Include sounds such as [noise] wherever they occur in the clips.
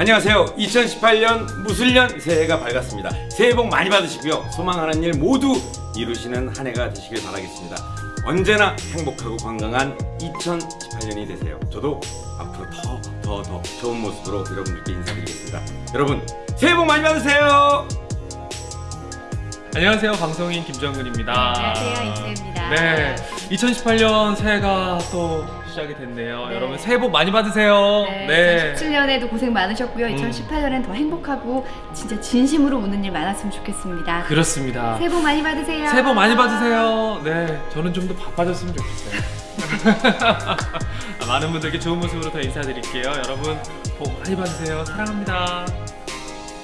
안녕하세요. 2018년 무술년 새해가 밝았습니다. 새해 복 많이 받으시고요. 소망하는 일 모두 이루시는 한 해가 되시길 바라겠습니다. 언제나 행복하고 건강한 2018년이 되세요. 저도 앞으로 더, 더, 더 좋은 모습으로 여러분들께 인사드리겠습니다. 여러분, 새해 복 많이 받으세요! 안녕하세요 방송인 김정근입니다 안녕하세요, 임수입니다. 네. 2018년 새해가 또 시작이 됐네요. 네. 여러분 새해 복 많이 받으세요. 네, 2017년에도 고생 많으셨고요. 음. 2018년엔 더 행복하고 진짜 진심으로 우는 일 많았으면 좋겠습니다. 그렇습니다. 새해 복 많이 받으세요. 새해 복 많이 받으세요. 네 저는 좀 더 바빠졌으면 좋겠어요. 아, [laughs] 많은 분들께 좋은 모습으로 더 인사드릴게요. 여러분 복 많이 받으세요. 사랑합니다.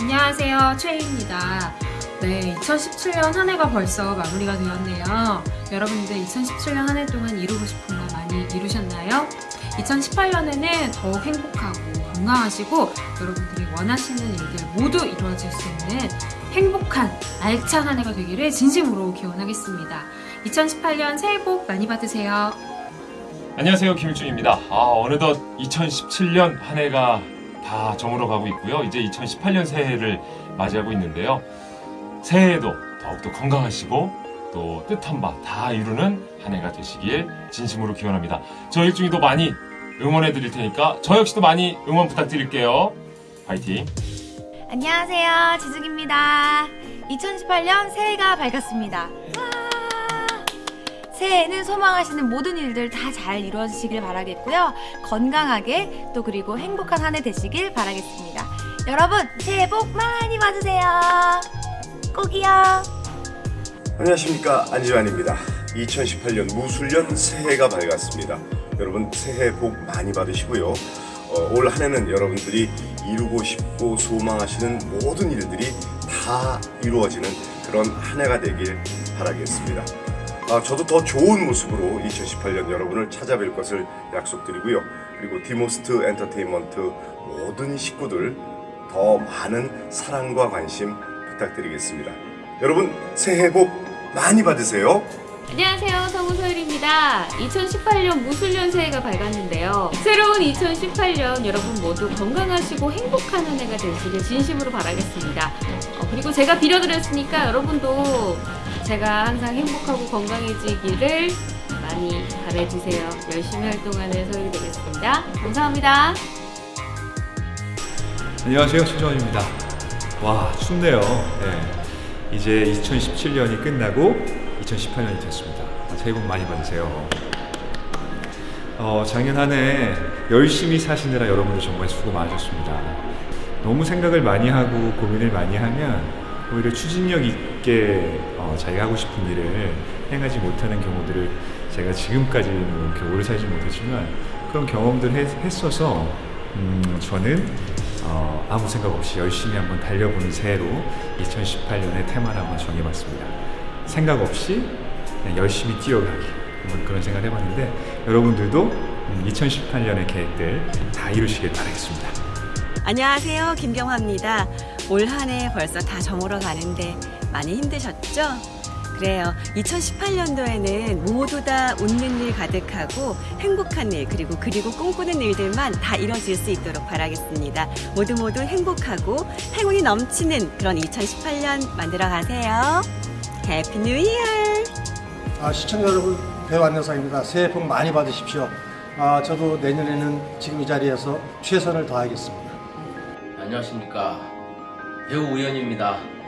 안녕하세요. 최희입니다 네 2017년 한 해가 벌써 마무리가 되었네요 여러분들 2017년 한 해 동안 이루고 싶은 거 많이 이루셨나요? 2018년에는 더욱 행복하고 건강하시고 여러분들이 원하시는 일들 모두 이루어질 수 있는 행복한 알찬 한 해가 되기를 진심으로 기원하겠습니다 2018년 새해 복 많이 받으세요 안녕하세요 김일중입니다. 아 어느덧 2017년 한 해가 다 저물어 가고 있고요. 이제 2018년 새해를 맞이하고 있는데요. 새해에도 더욱더 건강하시고 또 뜻한 바 다 이루는 한 해가 되시길 진심으로 기원합니다. 저 일중이도 많이 응원해 드릴 테니까 저 역시도 많이 응원 부탁드릴게요. 파이팅! 안녕하세요. 지숙입니다. 2018년 새해가 밝았습니다. 와! 새해에는 소망하시는 모든 일들 다 잘 이루어지시길 바라겠고요. 건강하게 또 그리고 행복한 한 해 되시길 바라겠습니다. 여러분 새해 복 많이 받으세요. 꼭이요. 안녕하십니까 안지환입니다. 2018년 무술년 새해가 밝았습니다. 여러분 새해 복 많이 받으시고요. 어, 올 한해는 여러분들이 이루고 싶고 소망하시는 모든 일들이 다 이루어지는 그런 한 해가 되길 바라겠습니다. 아, 저도 더 좋은 모습으로 2018년 여러분을 찾아뵐 것을 약속드리고요. 그리고 디모스트 엔터테인먼트 모든 식구들 더 많은 사랑과 관심 부탁드리겠습니다. 여러분 새해 복 많이 받으세요. 안녕하세요. 성우 소율입니다. 2018년 무술년 새해가 밝았는데요. 새로운 2018년 여러분 모두 건강하시고 행복한 한 해가 되시길 진심으로 바라겠습니다. 어, 그리고 제가 빌어드렸으니까 여러분도 제가 항상 행복하고 건강해지기를 많이 바래주세요. 열심히 활동하는 소율이 되겠습니다. 감사합니다. 안녕하세요. 최정원입니다 와 춥네요. 네. 이제 2017년이 끝나고 2018년이 됐습니다. 새해 복 많이 받으세요. 어, 작년 한 해 열심히 사시느라 여러분들 정말 수고 많으셨습니다. 너무 생각을 많이 하고 고민을 많이 하면 오히려 추진력 있게 어, 자기가 하고 싶은 일을 행하지 못하는 경우들을 제가 지금까지는 오래 살지 못했지만 그런 경험들 했, 했어서 음, 저는 어, 아무 생각 없이 열심히 한번 달려보는 새해로 2018년의 테마를 한번 정해봤습니다. 생각 없이 열심히 뛰어가기 한번 그런 생각을 해봤는데 여러분들도 음, 2018년의 계획들 다 이루시길 바라겠습니다. 안녕하세요. 김경화입니다. 올 한 해 벌써 다 저물어 가는데 많이 힘드셨죠? 그래요. 2018년도에는 모두 다 웃는 일 가득하고 행복한 일 그리고 그리고 꿈꾸는 일들만 다 이뤄질 수 있도록 바라겠습니다. 모두 모두 행복하고 행운이 넘치는 그런 2018년 만들어 가세요. Happy New Year! 아, 시청자 여러분 배우 안녕상입니다. 새해 복 많이 받으십시오. 아, 저도 내년에는 지금 이 자리에서 최선을 다하겠습니다. 안녕하십니까 배우 우연입니다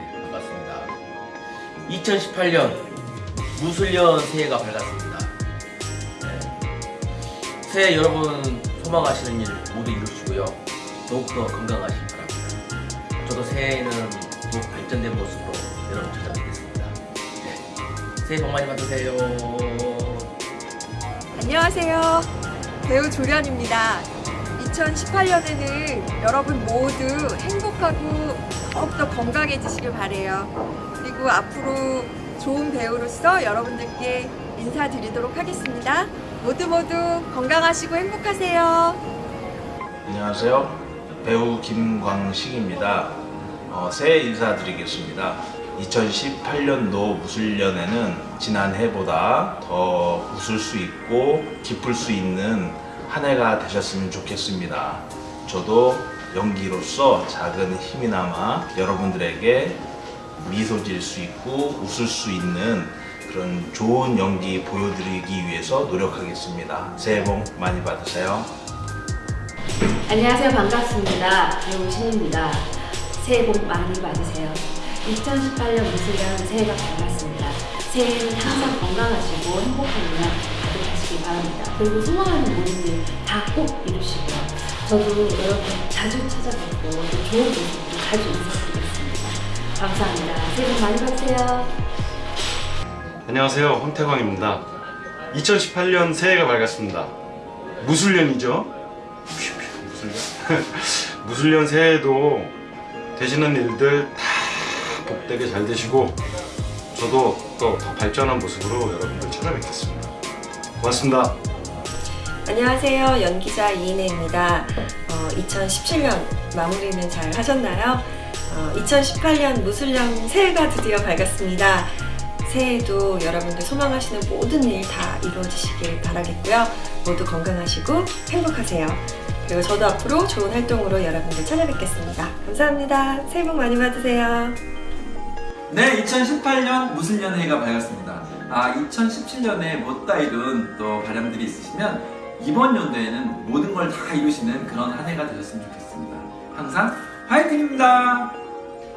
2018년 무술년 새해가 밝았습니다 네. 새해 여러분 소망하시는 일 모두 이루시고요 더욱더 건강하시기 바랍니다 저도 새해에는 더욱 발전된 모습으로 여러분 찾아뵙겠습니다 네. 새해 복 많이 받으세요 안녕하세요. 배우 조련입니다. 2018년에는 여러분 모두 행복하고 더욱더 건강해지시길 바래요. 그리고 앞으로 좋은 배우로서 여러분들께 인사드리도록 하겠습니다. 모두 모두 건강하시고 행복하세요. 안녕하세요. 배우 김광식입니다. 어, 새해 인사드리겠습니다. 2018년도 무술년에는 지난 해보다 더 웃을 수 있고 기쁠 수 있는 한 해가 되셨으면 좋겠습니다. 저도 연기로서 작은 힘이나마 여러분들에게 미소 지을 수 있고 웃을 수 있는 그런 좋은 연기 보여드리기 위해서 노력하겠습니다. 새해 복 많이 받으세요. 안녕하세요. 반갑습니다. 배우 신입니다. 새해 복 많이 받으세요. 2018년 무술년 새해가 밝았습니다. 새해에는 항상 건강하시고 행복한 일만 가득하시기 바랍니다. 그리고 소망하는 일다꼭 이루시고요. 저도 여러분 자주 찾아뵙고 또 좋은 모습으로 자주 인사드리겠습니다. 감사합니다. 새해 복 많이 받으세요. 안녕하세요. 황태광입니다. 2018년 새해가 밝았습니다. 무술년이죠? [laughs] 무술년? 무술년 새해에도 되시는 일들 다 복되게 잘 되시고 저도 또 더 발전한 모습으로 여러분들 찾아뵙겠습니다. 고맙습니다. 안녕하세요. 연기자 이인혜입니다. 어, 2017년 마무리는 잘 하셨나요? 어, 2018년 무술년 새해가 드디어 밝았습니다. 새해에도 여러분들 소망하시는 모든 일 다 이루어지시길 바라겠고요. 모두 건강하시고 행복하세요. 그리고 저도 앞으로 좋은 활동으로 여러분들 찾아뵙겠습니다. 감사합니다. 새해 복 많이 받으세요. 네, 2018년 무술년 해가 밝았습니다. 아, 2017년에 못다 이룬 또 바람들이 있으시면 이번 연도에는 모든 걸 다 이루시는 그런 한 해가 되셨으면 좋겠습니다. 항상 화이팅입니다.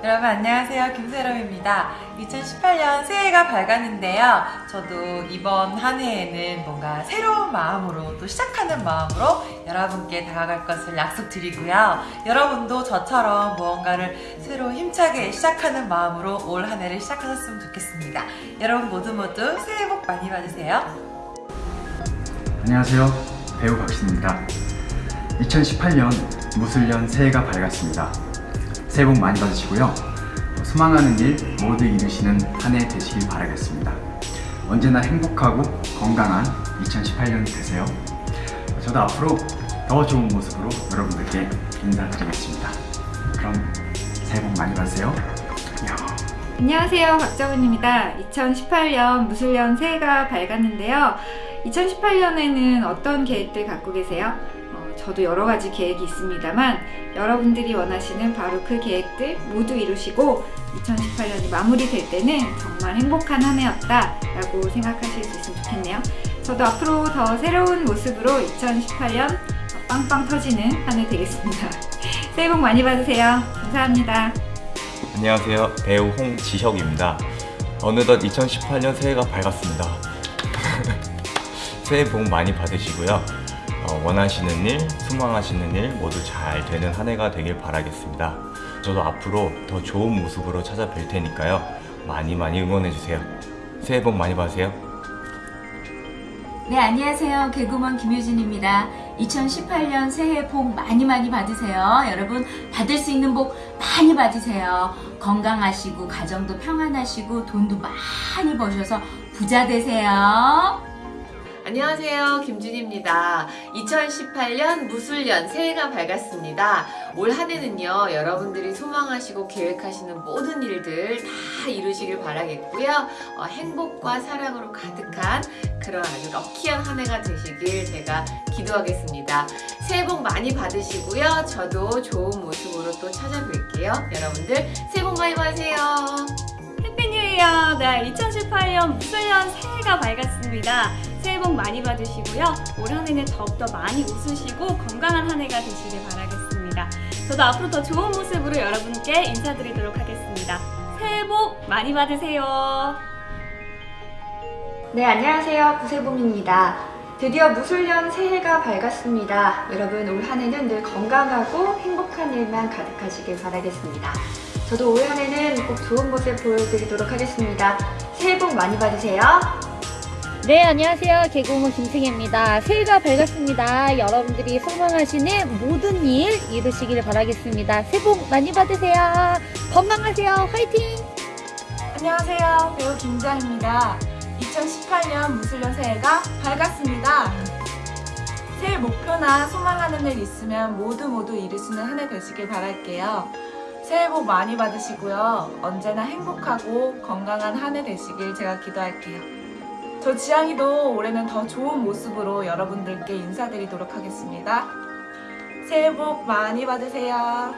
여러분 안녕하세요 김세롬입니다 2018년 새해가 밝았는데요 저도 이번 한 해에는 뭔가 새로운 마음으로 또 시작하는 마음으로 여러분께 다가갈 것을 약속드리고요 여러분도 저처럼 무언가를 새로 힘차게 시작하는 마음으로 올 한 해를 시작하셨으면 좋겠습니다 여러분 모두 모두 새해 복 많이 받으세요 안녕하세요. 배우 박신입니다. 2018년 무술년 새해가 밝았습니다. 새해 복 많이 받으시고요. 소망하는 일 모두 이루시는 한 해 되시길 바라겠습니다. 언제나 행복하고 건강한 2018년 되세요. 저도 앞으로 더 좋은 모습으로 여러분들께 인사드리겠습니다. 그럼 새해 복 많이 받으세요. 안녕. 안녕하세요. 박정은입니다. 2018년 무술년 새해가 밝았는데요. 2018년에는 어떤 계획들 갖고 계세요? 어, 저도 여러 가지 계획이 있습니다만 여러분들이 원하시는 바로 그 계획들 모두 이루시고 2018년이 마무리될 때는 정말 행복한 한 해였다 라고 생각하실 수 있으면 좋겠네요. 저도 앞으로 더 새로운 모습으로 2018년 빵빵 터지는 한 해 되겠습니다. [laughs] 새해 복 많이 받으세요. 감사합니다. 안녕하세요. 배우 홍지혁입니다. 어느덧 2018년 새해가 밝았습니다. [laughs] 새해 복 많이 받으시고요. 어, 원하시는 일, 소망하시는 일 모두 잘 되는 한 해가 되길 바라겠습니다. 저도 앞으로 더 좋은 모습으로 찾아뵐 테니까요. 많이 많이 응원해주세요. 새해 복 많이 받으세요. 네, 안녕하세요. 개구먼 김유진입니다. 2018년 새해 복 많이 많이 받으세요. 여러분, 받을 수 있는 복 많이 받으세요. 건강하시고, 가정도 평안하시고, 돈도 많이 버셔서 부자 되세요. 안녕하세요. 김준입니다. 2018년 무술년 새해가 밝았습니다. 올 한 해는요, 여러분들이 소망하시고 계획하시는 모든 일들 다 이루시길 바라겠고요. 어, 행복과 사랑으로 가득한 그런 아주 럭키한 한 해가 되시길 제가 기도하겠습니다. 새해 복 많이 받으시고요. 저도 좋은 모습으로 또 찾아뵐게요. 여러분들 새해 복 많이 받으세요. 네, 2018년 무술년 새해가 밝았습니다. 새해 복 많이 받으시고요. 올 한 해는 더욱더 많이 웃으시고 건강한 한 해가 되시길 바라겠습니다. 저도 앞으로 더 좋은 모습으로 여러분께 인사드리도록 하겠습니다. 새해 복 많이 받으세요. 네, 안녕하세요. 구세봄입니다. 드디어 무술년 새해가 밝았습니다. 여러분 올 한 해는 늘 건강하고 행복한 일만 가득하시길 바라겠습니다. 저도 올 한 해는 꼭 좋은 모습 보여드리도록 하겠습니다. 새해 복 많이 받으세요. 네, 안녕하세요. 개그우먼 김승혜입니다. 새해가 밝았습니다. 여러분들이 소망하시는 모든 일 이루시길 바라겠습니다. 새해 복 많이 받으세요. 건강하세요. 화이팅! 안녕하세요. 배우 김장입니다. 2018년 무술년 새해가 밝았습니다. 새해 목표나 소망하는 일 있으면 모두 모두 이루시는 한 해 되시길 바랄게요. 새해 복 많이 받으시고요. 언제나 행복하고 건강한 한 해 되시길 제가 기도할게요. 저 지향이도 올해는 더 좋은 모습으로 여러분들께 인사드리도록 하겠습니다. 새해 복 많이 받으세요.